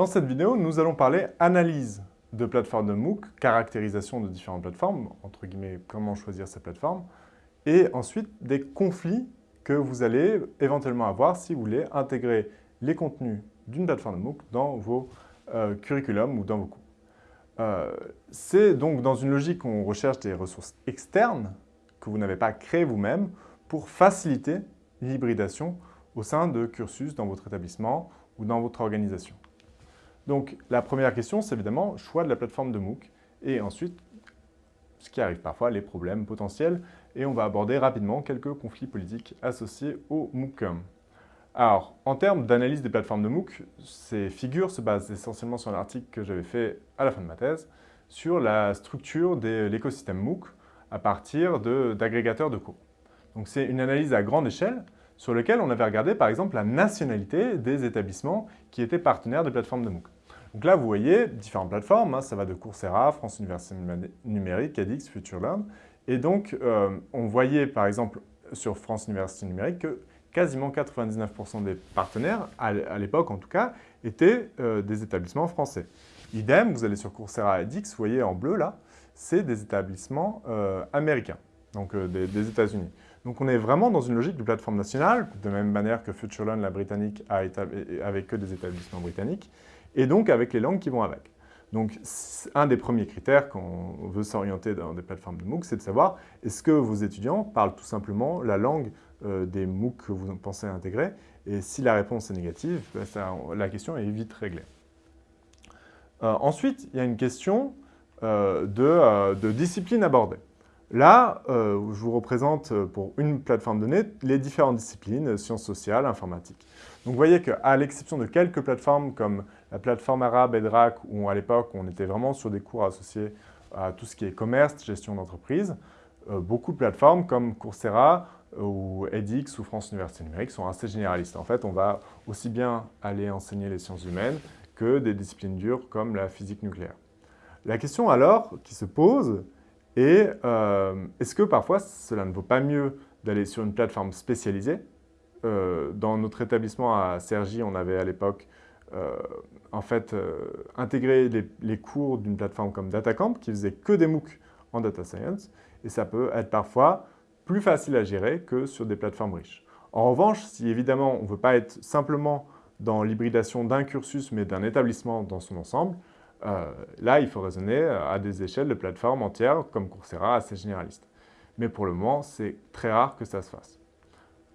Dans cette vidéo, nous allons parler analyse de plateformes de MOOC, caractérisation de différentes plateformes, entre guillemets, comment choisir ces plateformes, et ensuite des conflits que vous allez éventuellement avoir si vous voulez intégrer les contenus d'une plateforme de MOOC dans vos euh, curriculums ou dans vos cours. Euh, c'est donc dans une logique où on recherche des ressources externes que vous n'avez pas créées vous-même pour faciliter l'hybridation au sein de cursus dans votre établissement ou dans votre organisation. Donc la première question, c'est évidemment choix de la plateforme de MOOC et ensuite, ce qui arrive parfois, les problèmes potentiels et on va aborder rapidement quelques conflits politiques associés au MOOC. Alors, en termes d'analyse des plateformes de MOOC, ces figures se basent essentiellement sur un article que j'avais fait à la fin de ma thèse sur la structure de l'écosystème MOOC à partir d'agrégateurs de, de cours. Donc c'est une analyse à grande échelle sur lequel on avait regardé par exemple la nationalité des établissements qui étaient partenaires des plateformes de MOOC. Donc là, vous voyez différentes plateformes, hein, ça va de Coursera, France Université Numérique, edX, FutureLearn. Et donc, euh, on voyait par exemple sur France Université Numérique que quasiment 99% des partenaires, à l'époque en tout cas, étaient euh, des établissements français. Idem, vous allez sur Coursera edX, vous voyez en bleu là, c'est des établissements euh, américains, donc des, des États-Unis. Donc on est vraiment dans une logique de plateforme nationale, de même manière que FutureLearn, la britannique, a avec que des établissements britanniques, et donc avec les langues qui vont avec. Donc un des premiers critères quand on veut s'orienter dans des plateformes de MOOC, c'est de savoir est-ce que vos étudiants parlent tout simplement la langue euh, des MOOC que vous pensez intégrer, et si la réponse est négative, ben la question est vite réglée. Euh, ensuite, il y a une question euh, de, de discipline abordée. Là, euh, je vous représente euh, pour une plateforme donnée les différentes disciplines, euh, sciences sociales, informatique. Donc vous voyez qu'à l'exception de quelques plateformes comme la plateforme arabe EDRAC, où à l'époque on était vraiment sur des cours associés à tout ce qui est commerce, gestion d'entreprise, beaucoup de plateformes comme Coursera ou edX ou France Université Numérique sont assez généralistes. En fait, on va aussi bien aller enseigner les sciences humaines que des disciplines dures comme la physique nucléaire. La question alors qui se pose, et euh, est-ce que parfois cela ne vaut pas mieux d'aller sur une plateforme spécialisée? Euh, Dans notre établissement à Cergy, on avait à l'époque euh, en fait intégré les, cours d'une plateforme comme DataCamp qui faisait que des MOOC en data science et ça peut être parfois plus facile à gérer que sur des plateformes riches. En revanche, si évidemment on ne veut pas être simplement dans l'hybridation d'un cursus mais d'un établissement dans son ensemble, euh, là, il faut raisonner à des échelles de plateformes entières comme Coursera, assez généralistes. Mais pour le moment, c'est très rare que ça se fasse.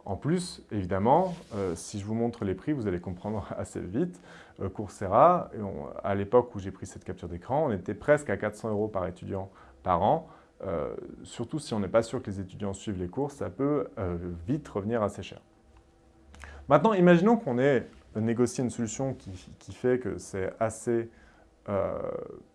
En plus, évidemment, euh, si je vous montre les prix, vous allez comprendre assez vite. Euh, Coursera, à l'époque où j'ai pris cette capture d'écran, on était presque à 400 euros par étudiant par an. surtout si on n'est pas sûr que les étudiants suivent les cours, ça peut vite revenir assez cher. Maintenant, imaginons qu'on ait négocié une solution qui fait que c'est assez euh,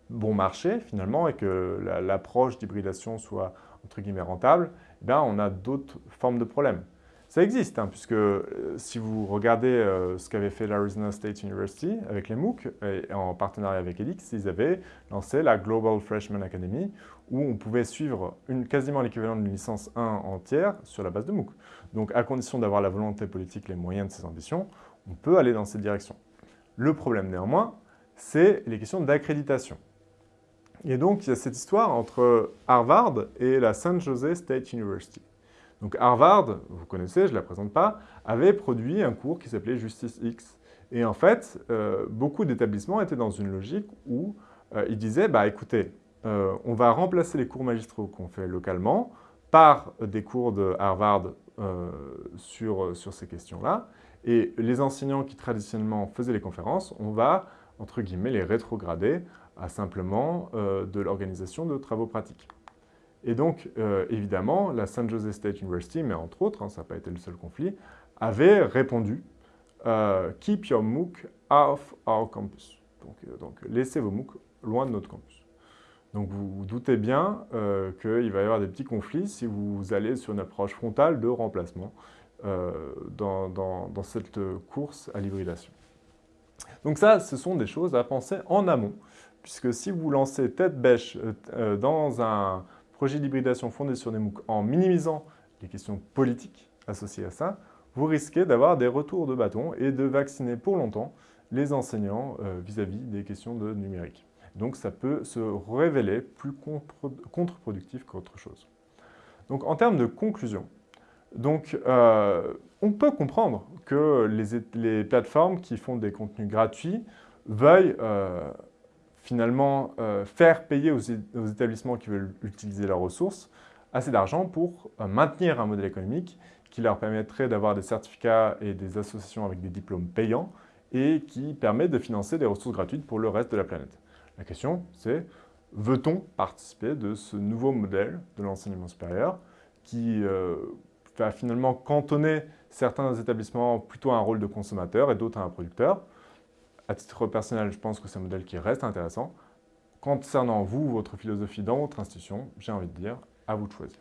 bon marché finalement et que l'approche d'hybridation soit entre guillemets rentable, eh bien, on a d'autres formes de problèmes. Ça existe, hein, puisque euh, si vous regardez euh, ce qu'avait fait l'Arizona State University avec les MOOC, et en partenariat avec EDX, ils avaient lancé la Global Freshman Academy, où on pouvait suivre une, quasiment l'équivalent d'une licence 1 entière sur la base de MOOC. Donc à condition d'avoir la volonté politique, les moyens de ses ambitions, on peut aller dans cette direction. Le problème néanmoins, c'est les questions d'accréditation. Et donc, il y a cette histoire entre Harvard et la San Jose State University. Donc Harvard, vous connaissez, je ne la présente pas, avait produit un cours qui s'appelait Justice X. Et en fait, euh, beaucoup d'établissements étaient dans une logique où euh, ils disaient, bah écoutez, euh, on va remplacer les cours magistraux qu'on fait localement par des cours de Harvard sur, sur ces questions-là. Et les enseignants qui traditionnellement faisaient les conférences, on va entre guillemets, les rétrograder à simplement euh, de l'organisation de travaux pratiques. Et donc, euh, évidemment, la San Jose State University, mais entre autres, hein, ça n'a pas été le seul conflit, avait répondu euh, Keep your MOOC off our campus ». Donc, laissez vos MOOC loin de notre campus. Donc, vous vous doutez bien qu'il va y avoir des petits conflits si vous allez sur une approche frontale de remplacement dans cette course à l'hybridation. Donc ça, ce sont des choses à penser en amont, puisque si vous lancez tête bêche euh, euh, dans un projet d'hybridation fondé sur des MOOC en minimisant les questions politiques associées à ça, vous risquez d'avoir des retours de bâton et de vacciner pour longtemps les enseignants vis-à-vis des questions de numérique. Donc ça peut se révéler plus contre-productif qu'autre chose. Donc en termes de conclusion, donc, on peut comprendre que les, plateformes qui font des contenus gratuits veuillent finalement faire payer aux, établissements qui veulent utiliser leurs ressources assez d'argent pour maintenir un modèle économique qui leur permettrait d'avoir des certificats et des associations avec des diplômes payants et qui permet de financer des ressources gratuites pour le reste de la planète. La question, c'est veut-on participer de ce nouveau modèle de l'enseignement supérieur qui euh, finalement cantonner certains établissements plutôt à un rôle de consommateur et d'autres à un producteur À titre personnel, je pense que c'est un modèle qui reste intéressant. Concernant vous, votre philosophie dans votre institution, j'ai envie de dire, à vous de choisir.